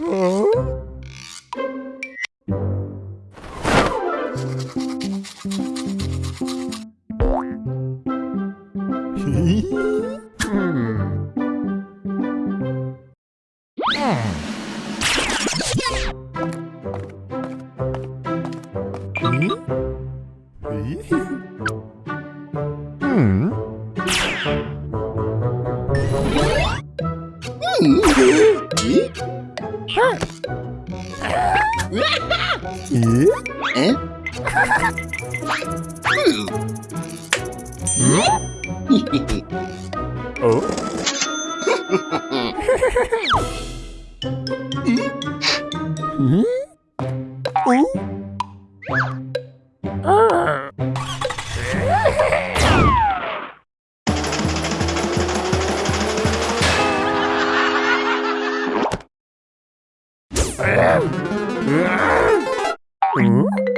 어? Hmm? Oh? Mm-hmm.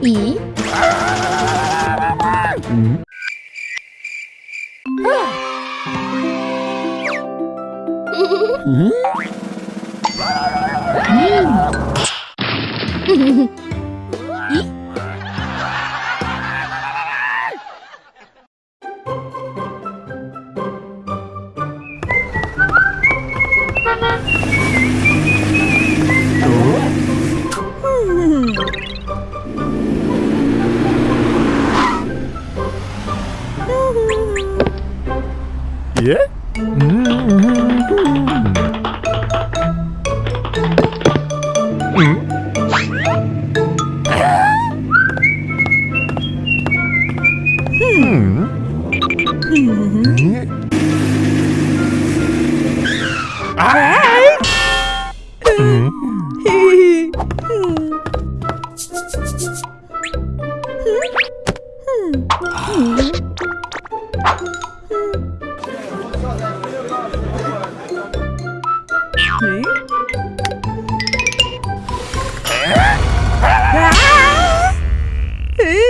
이 음? 음? 음? 음. 음. 음. Yeah? Ah!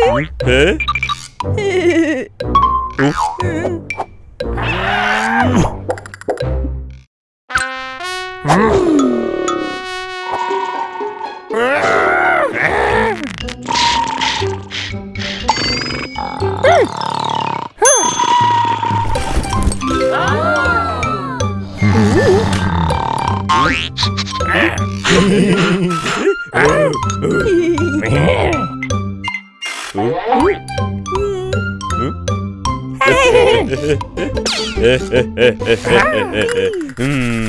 Hã? Yeah. hmm.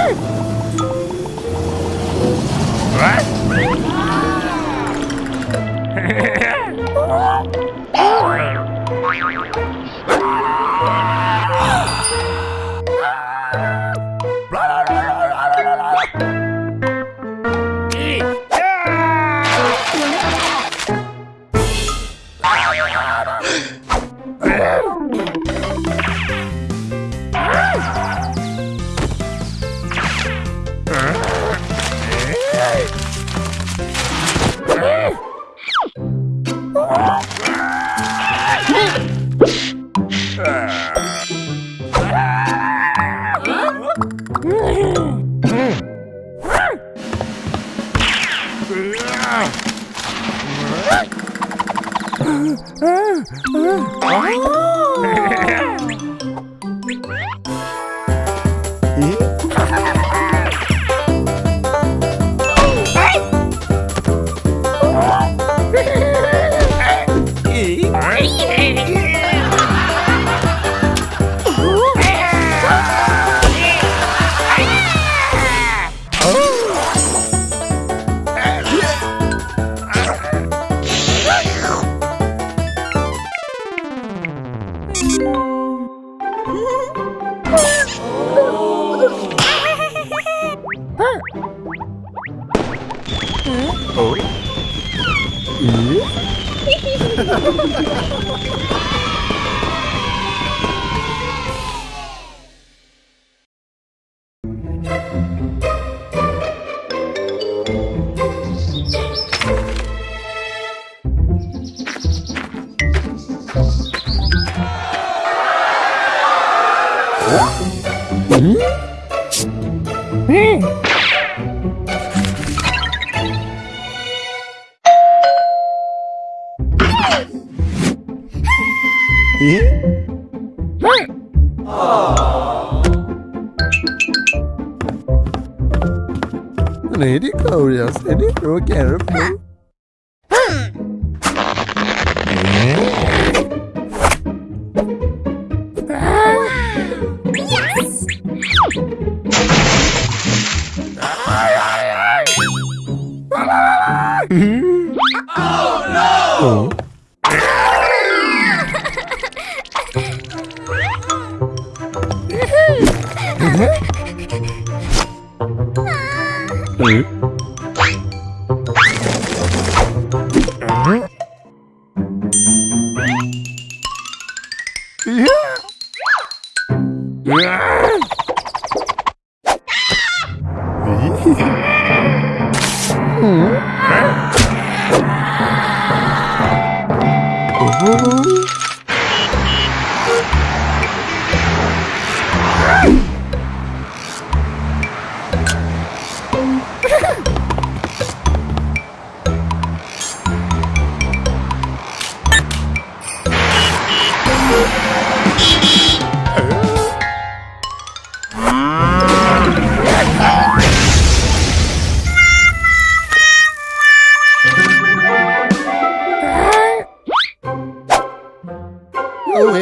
Good. Oh! hmm kavruyorsun seni? Rock and. Oh no. 음. Ooh,